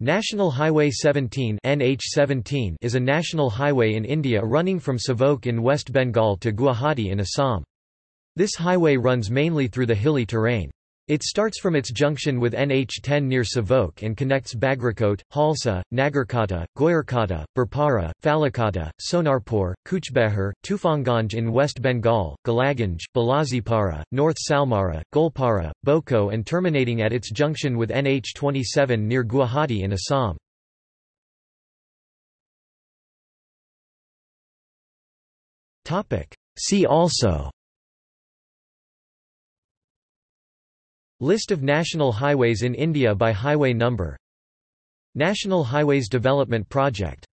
National Highway 17 NH17 is a national highway in India running from Sevok in West Bengal to Guwahati in Assam. This highway runs mainly through the hilly terrain. It starts from its junction with NH10 near Sevok and connects Bagrakote, Halsa, Nagrakata, Goyarkota, Birpara, Falakata, Sonarpur, Cooch Behar, Tufanganj in West Bengal, Golakganj, Bilasipara, North Salmara, Goalpara, Boko and terminating at its junction with NH27 near Guwahati in Assam. See also List of national highways in India by highway number. National Highways Development Project